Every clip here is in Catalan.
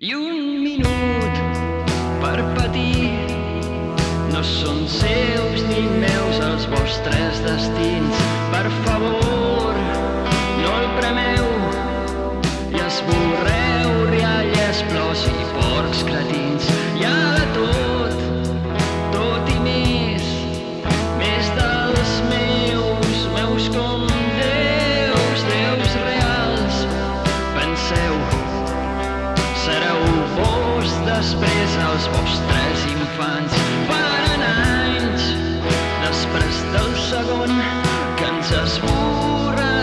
I un minut per patir no són seus ni meus els vostres destins. Després els vostres infants. Faran anys després del segon que ens esborrarà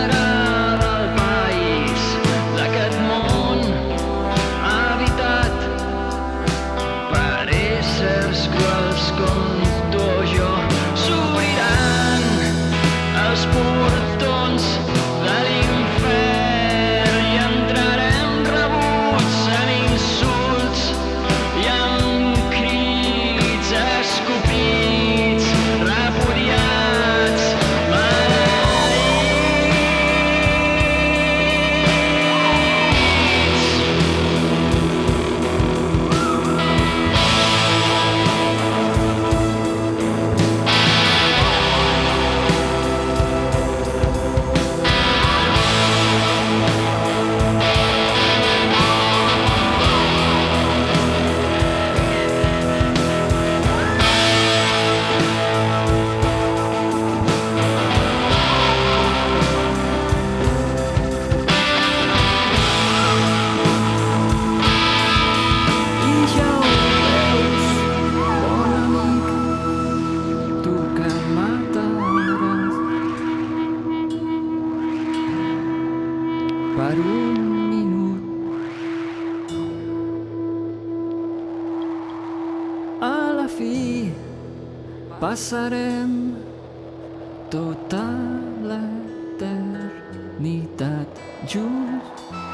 per un minut. A la fi passarem tota l'eternitat junts